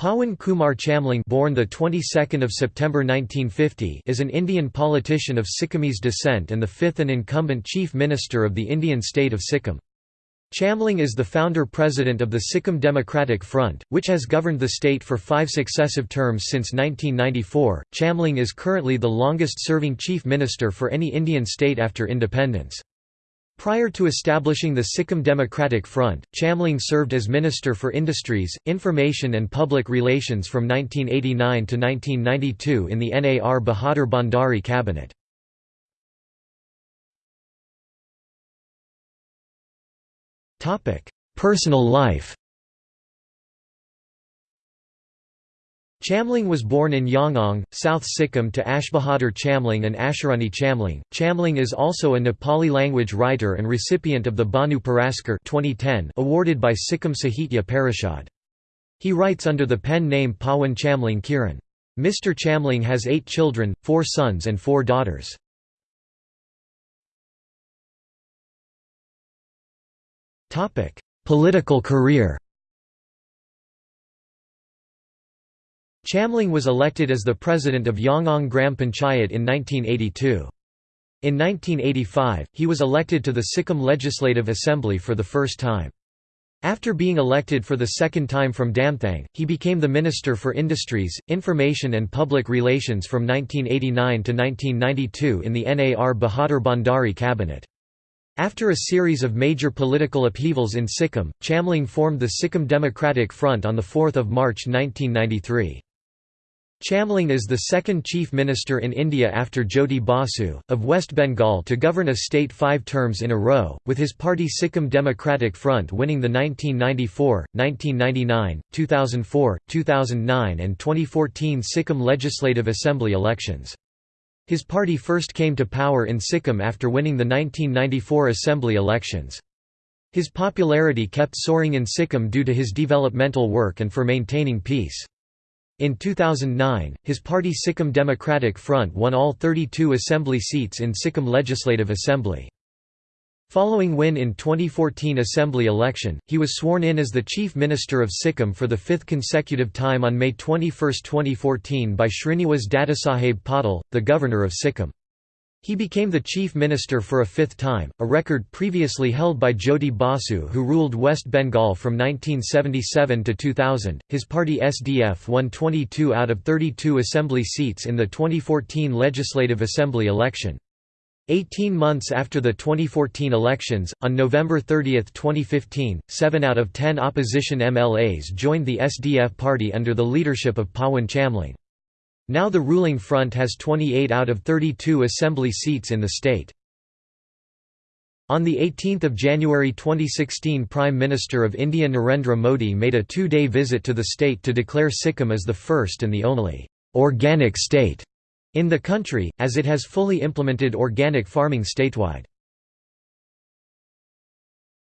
Pawan Kumar Chamling born the 22nd of September 1950 is an Indian politician of Sikkimese descent and the fifth and incumbent Chief Minister of the Indian state of Sikkim. Chamling is the founder-president of the Sikkim Democratic Front, which has governed the state for five successive terms since 1994. Chamling is currently the longest-serving chief minister for any Indian state after independence. Prior to establishing the Sikkim Democratic Front, Chamling served as Minister for Industries, Information and Public Relations from 1989 to 1992 in the NAR Bahadur Bhandari cabinet. Personal life Chamling was born in Yangang, South Sikkim to Asha Bahadur Chamling and Asharani Chamling. Chamling is also a Nepali language writer and recipient of the Bhanu Puraskar 2010 awarded by Sikkim Sahitya Parishad. He writes under the pen name Pawan Chamling Kiran. Mr. Chamling has eight children, four sons and four daughters. Political career Chamling was elected as the president of Yangang Gram Panchayat in 1982. In 1985, he was elected to the Sikkim Legislative Assembly for the first time. After being elected for the second time from Damthang, he became the Minister for Industries, Information and Public Relations from 1989 to 1992 in the NAR Bahadur Bhandari cabinet. After a series of major political upheavals in Sikkim, Chamling formed the Sikkim Democratic Front on 4 March 1993. Chamling is the second chief minister in India after Jyoti Basu, of West Bengal to govern a state five terms in a row, with his party Sikkim Democratic Front winning the 1994, 1999, 2004, 2009 and 2014 Sikkim Legislative Assembly elections. His party first came to power in Sikkim after winning the 1994 Assembly elections. His popularity kept soaring in Sikkim due to his developmental work and for maintaining peace. In 2009, his party Sikkim Democratic Front won all 32 assembly seats in Sikkim Legislative Assembly. Following win in 2014 assembly election, he was sworn in as the Chief Minister of Sikkim for the fifth consecutive time on May 21, 2014 by Srinivas Dadasaheb Patil, the Governor of Sikkim. He became the chief minister for a fifth time, a record previously held by Jyoti Basu who ruled West Bengal from 1977 to 2000. His party SDF won 22 out of 32 assembly seats in the 2014 Legislative Assembly election. Eighteen months after the 2014 elections, on November 30, 2015, seven out of ten opposition MLAs joined the SDF party under the leadership of Pawan Chamling. Now the ruling front has 28 out of 32 assembly seats in the state. On 18 January 2016 Prime Minister of India Narendra Modi made a two-day visit to the state to declare Sikkim as the first and the only «organic state» in the country, as it has fully implemented organic farming statewide.